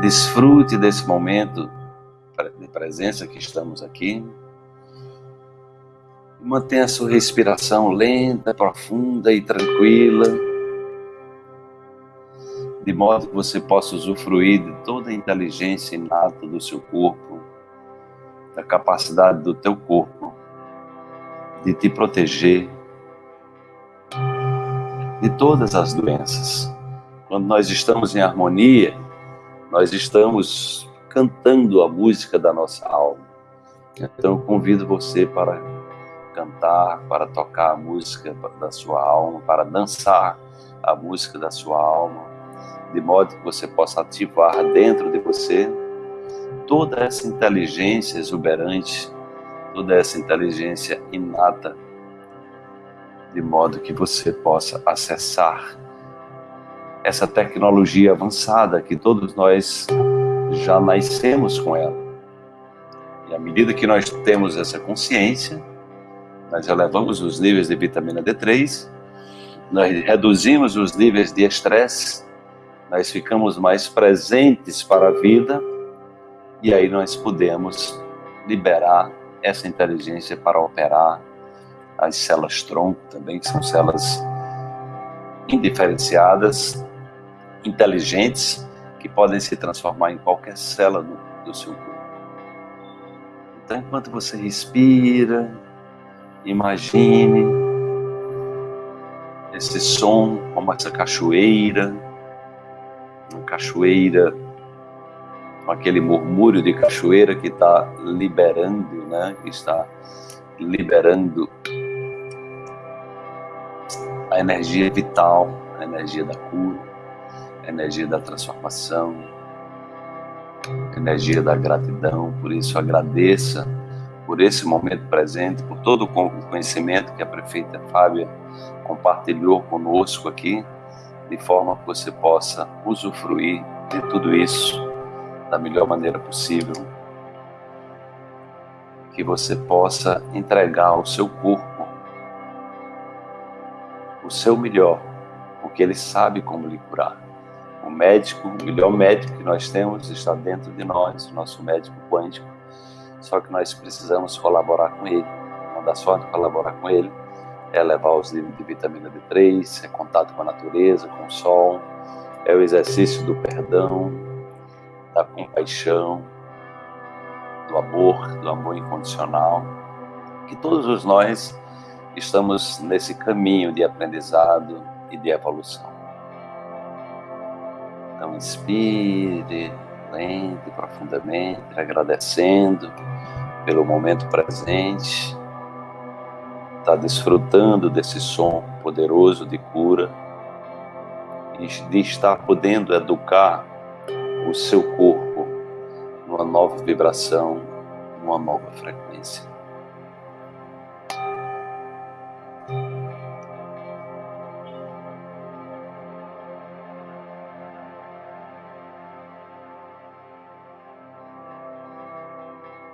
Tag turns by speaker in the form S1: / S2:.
S1: Desfrute desse momento de presença que estamos aqui. Mantenha a sua respiração lenta, profunda e tranquila, de modo que você possa usufruir de toda a inteligência inata do seu corpo, da capacidade do teu corpo de te proteger de todas as doenças. Quando nós estamos em harmonia, nós estamos cantando a música da nossa alma. Então eu convido você para cantar, para tocar a música da sua alma, para dançar a música da sua alma, de modo que você possa ativar dentro de você toda essa inteligência exuberante, toda essa inteligência inata, de modo que você possa acessar essa tecnologia avançada que todos nós já nascemos com ela. E à medida que nós temos essa consciência, nós elevamos os níveis de vitamina D3, nós reduzimos os níveis de estresse, nós ficamos mais presentes para a vida e aí nós podemos liberar essa inteligência para operar as células tronco também, que são células indiferenciadas, inteligentes, que podem se transformar em qualquer célula do, do seu corpo. Então, enquanto você respira, imagine esse som como essa cachoeira, uma cachoeira, com aquele murmúrio de cachoeira que está liberando, né? Que está liberando a energia vital, a energia da cura, energia da transformação, energia da gratidão. Por isso, agradeça por esse momento presente, por todo o conhecimento que a prefeita Fábia compartilhou conosco aqui, de forma que você possa usufruir de tudo isso da melhor maneira possível. Que você possa entregar ao seu corpo o seu melhor, porque ele sabe como lhe curar. O médico, o melhor médico que nós temos está dentro de nós, o nosso médico quântico. Só que nós precisamos colaborar com ele. Uma das formas de colaborar com ele é levar os níveis de vitamina D3, é contato com a natureza, com o sol, é o exercício do perdão, da compaixão, do amor, do amor incondicional, que todos nós estamos nesse caminho de aprendizado e de evolução. Então, inspire lento profundamente, agradecendo pelo momento presente, está desfrutando desse som poderoso de cura e de estar podendo educar o seu corpo numa nova vibração, numa nova frequência.